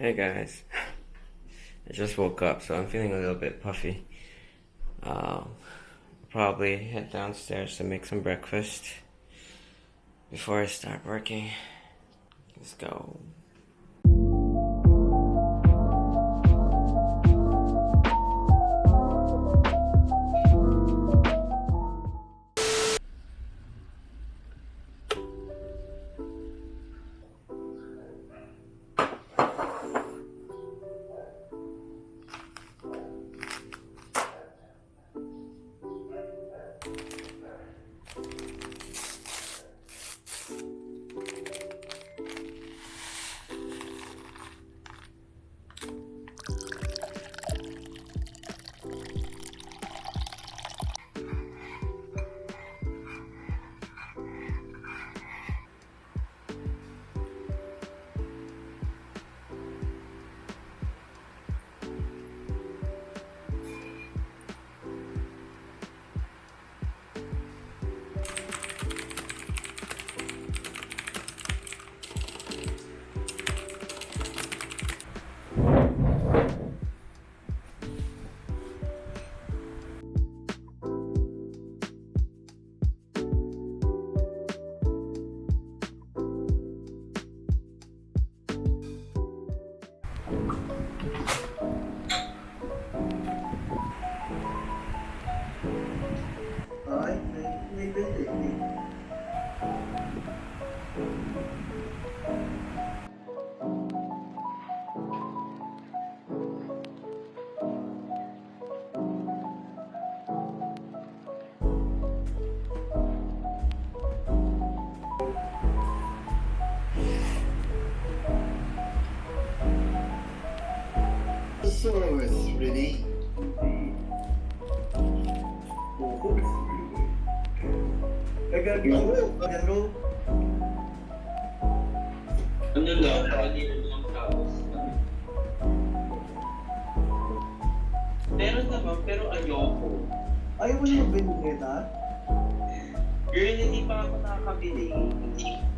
Hey guys, I just woke up, so I'm feeling a little bit puffy. Uh, probably head downstairs to make some breakfast before I start working. Let's go. So it's ready. Oo, it's ready. Nagagano, ano? Ano lang, kanina lang tapos. Meron naman, pero ayoko. Ayaw mo naman binigita? Girl, hindi pa ako nakakabili. Hindi.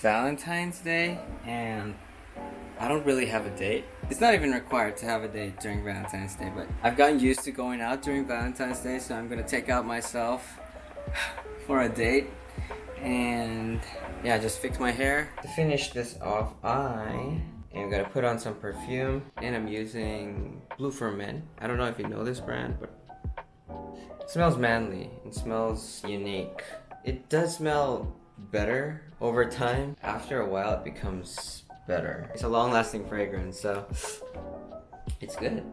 Valentine's Day, and I don't really have a date. It's not even required to have a date during Valentine's Day, but I've gotten used to going out during Valentine's Day, so I'm gonna take out myself for a date. And yeah, just fix my hair. To finish this off, I am gonna put on some perfume, and I'm using Blue for Men. I don't know if you know this brand, but it smells manly. It smells unique. It does smell better over time. After a while, it becomes better. It's a long-lasting fragrance, so it's good.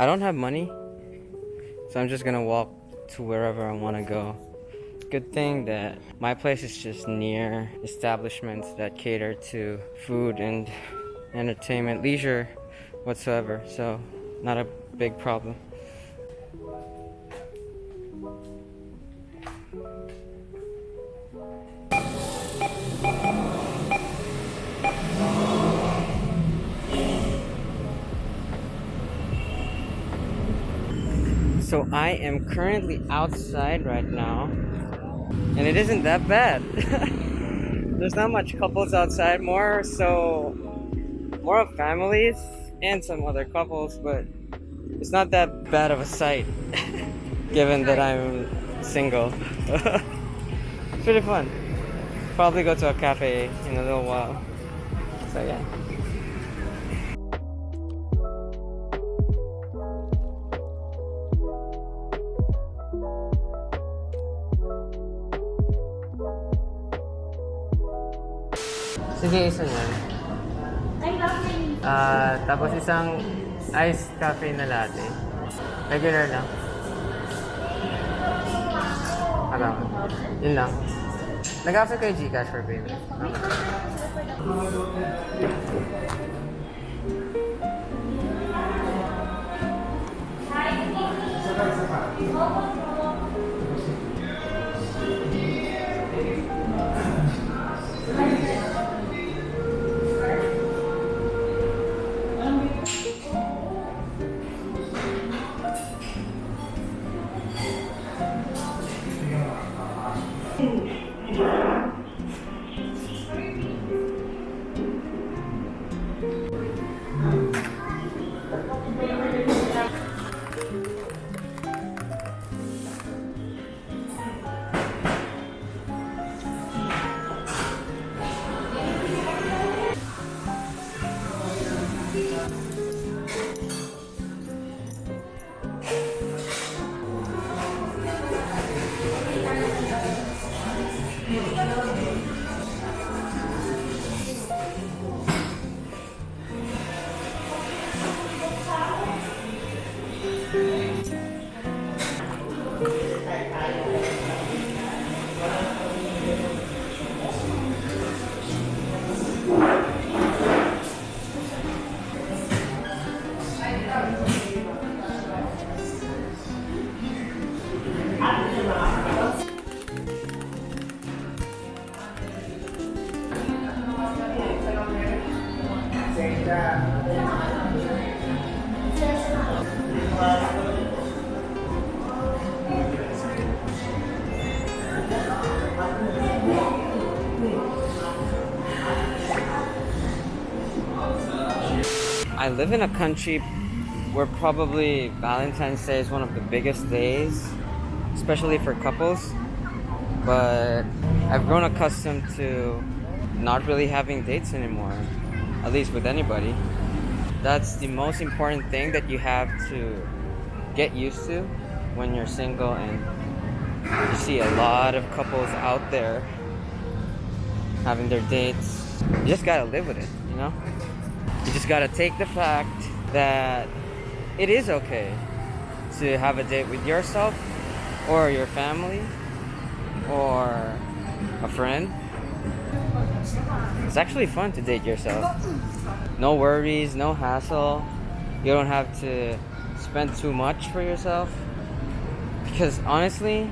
I don't have money, so I'm just gonna walk to wherever I want to go. Good thing that my place is just near establishments that cater to food and entertainment, leisure whatsoever, so not a big problem. So I am currently outside right now, and it isn't that bad. There's not much couples outside, more so more of families and some other couples, but it's not that bad of a sight, given that I'm single. it's pretty fun. Probably go to a cafe in a little while. So yeah. Sige, isa yan. Ah, tapos isang iced cafe na latte. Regular lang. Alam. Yun lang. Nag-accept kayo Gcash for payment. I live in a country where probably Valentine's Day is one of the biggest days, especially for couples. But I've grown accustomed to not really having dates anymore, at least with anybody. That's the most important thing that you have to get used to when you're single and you see a lot of couples out there having their dates. You just gotta live with it, you know? You just gotta take the fact that it is okay to have a date with yourself or your family or a friend. It's actually fun to date yourself. No worries, no hassle. You don't have to spend too much for yourself. Because honestly,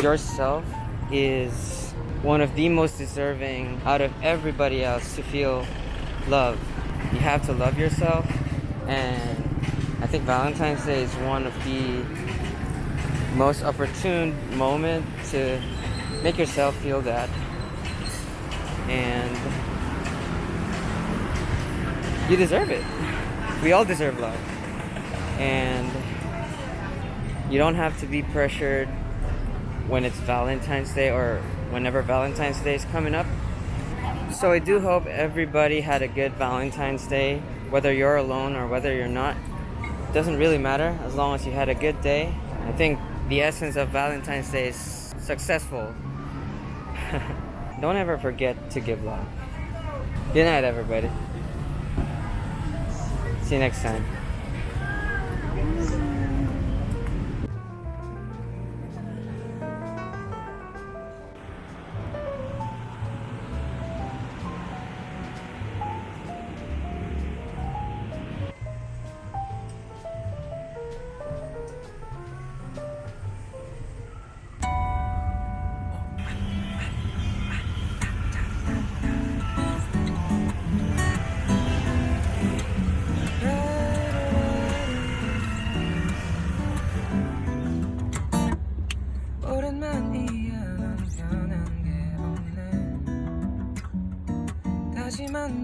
yourself is one of the most deserving out of everybody else to feel love. You have to love yourself, and I think Valentine's Day is one of the most opportune moment to make yourself feel that. And you deserve it. We all deserve love. And you don't have to be pressured when it's Valentine's Day or whenever Valentine's Day is coming up. So I do hope everybody had a good Valentine's Day, whether you're alone or whether you're not. it Doesn't really matter as long as you had a good day. I think the essence of Valentine's Day is successful. Don't ever forget to give love. Good night, everybody. See you next time. man.